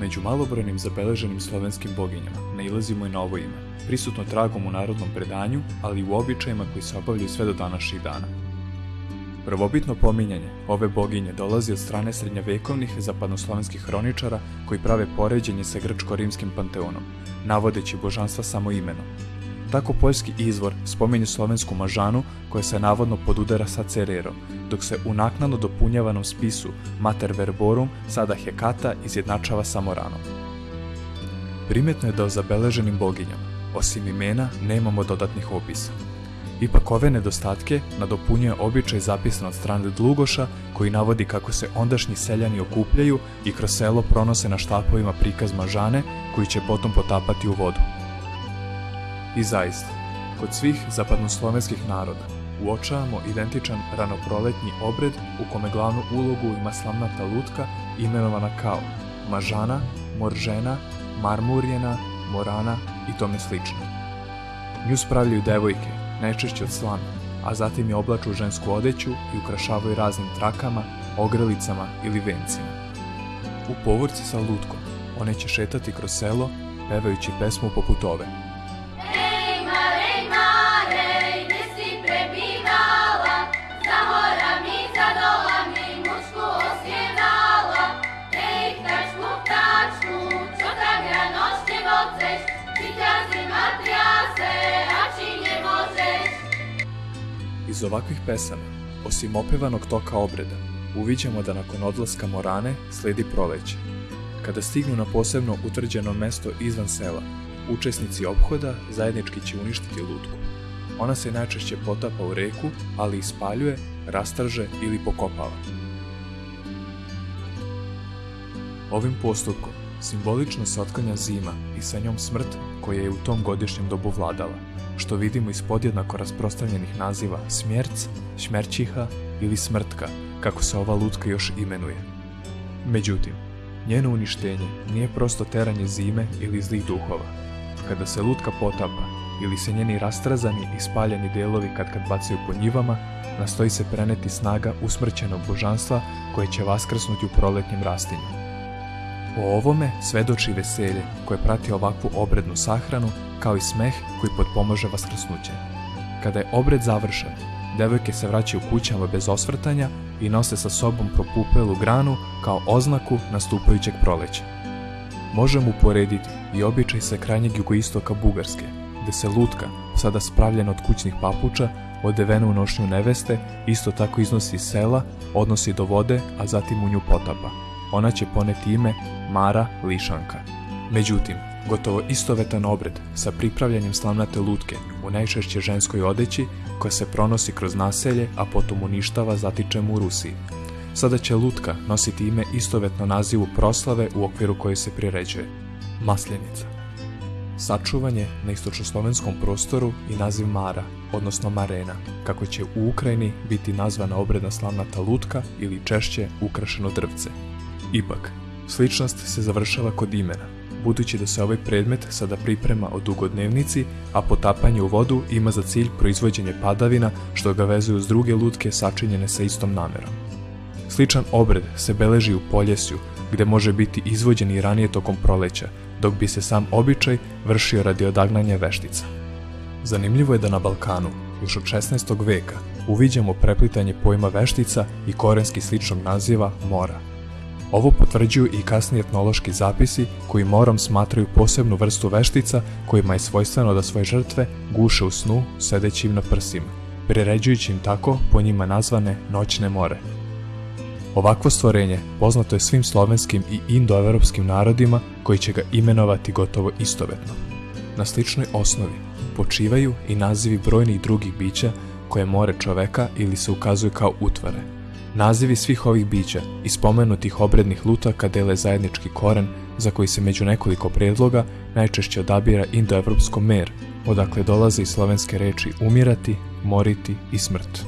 Među malobrojnim zabeleženim slovenskim boginjama nailazimo i na ovo ime, prisutno tragom u narodnom predanju, ali i u običajima koji se obavljaju sve do današnjih dana. Prvobitno pominjanje ove boginje dolazi od strane srednjovekovnih zapadnoslovenskih hroničara koji prave poređenje sa grčko-rimskim panteonom, navodeći božanstva samo imenom. Tako poljski izvor spominje slovensku mažanu koja se navodno podudara sa Cererom, dok se u naknadno dopunjavanom spisu Mater Verborum sada Hekata izjednačava sa Moranom. Primetno je da o zabeleženim boginjama, osim imena, nemamo dodatnih opisa. Ipak ove nedostatke nadopunjuje običaj zapisan od strane Dlugoša koji navodi kako se ondašnji seljani okupljaju i kroz selo pronose na štapovima prikaz mažane koji će potom potapati u vodu. I zaista, kod svih zapadnoslovenskih naroda uočavamo identičan ranoproletnji obred u kome glavnu ulogu ima slamnata lutka imenovana kao Mažana, Moržena, Marmurjena, Morana i tome slično. Nju spravljaju devojke, najčešće od slame, a zatim je oblaču u žensku odeću i ukrašavaju raznim trakama, ogrlicama ili vencima. U povorci sa lutkom one će šetati kroz selo, pevajući pesmu poput ove – Iz ovakvih pesama, osim opevanog toka obreda, uviđamo da nakon odlaska Morane sledi proleće. Kada stignu na posebno utvrđeno mesto izvan sela, učesnici obhoda zajednički će uništiti lutku. Ona se najčešće potapa u reku, ali ispaljuje, rastrže ili pokopava. Ovim postupkom simbolično se zima i sa njom smrt koja je u tom godišnjem dobu vladala, što vidimo iz podjednako rasprostavljenih naziva smjerc, šmerčiha ili smrtka, kako se ova lutka još imenuje. Međutim, njeno uništenje nije prosto teranje zime ili zlih duhova. Kada se lutka potapa ili se njeni rastrazani i spaljeni delovi kad kad bacaju po njivama, nastoji se preneti snaga usmrćenog božanstva koje će vaskrsnuti u proletnjem rastinju. O ovome svedoči veselje koje prati ovakvu obrednu sahranu, kao i smeh koji potpomaže vaskrsnuće. Kada je obred završen, devojke se vraćaju kućama bez osvrtanja i nose sa sobom propupelu granu kao oznaku nastupajućeg proleća. Možemo uporediti i običaj sa krajnjeg jugoistoka Bugarske, gde se lutka, sada spravljena od kućnih papuča, odevena u nošnju neveste, isto tako iznosi iz sela, odnosi do vode, a zatim u nju potapa ona će poneti ime Mara Lišanka. Međutim, gotovo istovetan obred sa pripravljanjem slamnate lutke u najčešće ženskoj odeći koja se pronosi kroz naselje, a potom uništava zatičem u Rusiji. Sada će lutka nositi ime istovetno nazivu proslave u okviru koje se priređuje – Maslenica. Sačuvanje na istočoslovenskom prostoru i naziv Mara, odnosno Marena, kako će u Ukrajini biti nazvana obredna slavnata lutka ili češće ukrašeno drvce, Ipak, sličnost se završava kod imena, budući da se ovaj predmet sada priprema o dugodnevnici, a potapanje u vodu ima za cilj proizvođenje padavina što ga vezuju uz druge lutke sačinjene sa istom namerom. Sličan obred se beleži u Poljesju, gde može biti izvođen i ranije tokom proleća, dok bi se sam običaj vršio radi odagnanja veštica. Zanimljivo je da na Balkanu, još od 16. veka, uviđamo preplitanje pojma veštica i korenski sličnog naziva mora – Ovo potvrđuju i kasni etnološki zapisi koji morom smatraju posebnu vrstu veštica kojima je svojstveno da svoje žrtve guše u snu sedeći im na prsima, priređujući im tako po njima nazvane noćne more. Ovakvo stvorenje poznato je svim slovenskim i indoevropskim narodima koji će ga imenovati gotovo istovetno. Na sličnoj osnovi počivaju i nazivi brojnih drugih bića koje more čoveka ili se ukazuju kao utvare – Nazivi svih ovih bića i spomenutih obrednih lutaka dele zajednički koren za koji se među nekoliko predloga najčešće odabira indoevropsko mer, odakle dolaze i slovenske reči umirati, moriti i smrt.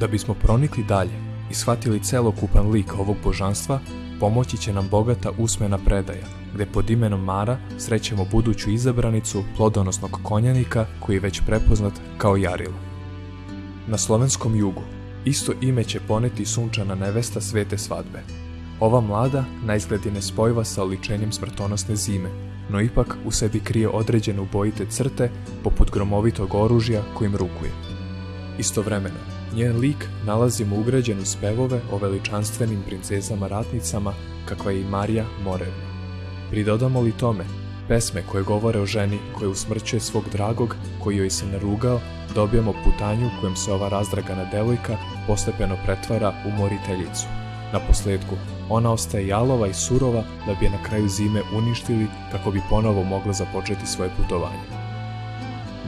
Da bismo pronikli dalje i shvatili celokupan lik ovog božanstva, pomoći će nam bogata usmena predaja, gde pod imenom Mara srećemo buduću izabranicu plodonosnog konjanika koji je već prepoznat kao Jaril. Na slovenskom jugu Isto ime će poneti sunčana nevesta svete svadbe. Ova mlada na izgled je nespojiva sa oličenjem smrtonosne zime, no ipak u sebi krije određene ubojite crte poput gromovitog oružja kojim rukuje. Istovremeno, njen lik nalazimo ugrađen u spevove o veličanstvenim princezama ratnicama kakva je i Marija Morevna. Pridodamo li tome pesme koje govore o ženi koja usmrćuje svog dragog koji joj se narugao, dobijamo putanju kojom se ova razdragana devojka postepeno pretvara u moriteljicu. Na posljedku, ona ostaje jalova i surova da bi je na kraju zime uništili kako bi ponovo mogla započeti svoje putovanje.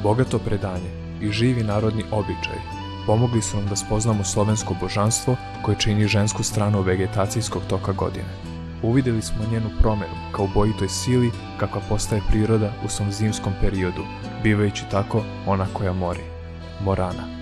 Bogato predanje i živi narodni običaj pomogli su nam da spoznamo slovensko božanstvo koje čini žensku stranu vegetacijskog toka godine. Uvidjeli smo njenu promjenu kao bojitoj sili kakva postaje priroda u svom zimskom periodu, bivajući tako ona koja mori. Morana.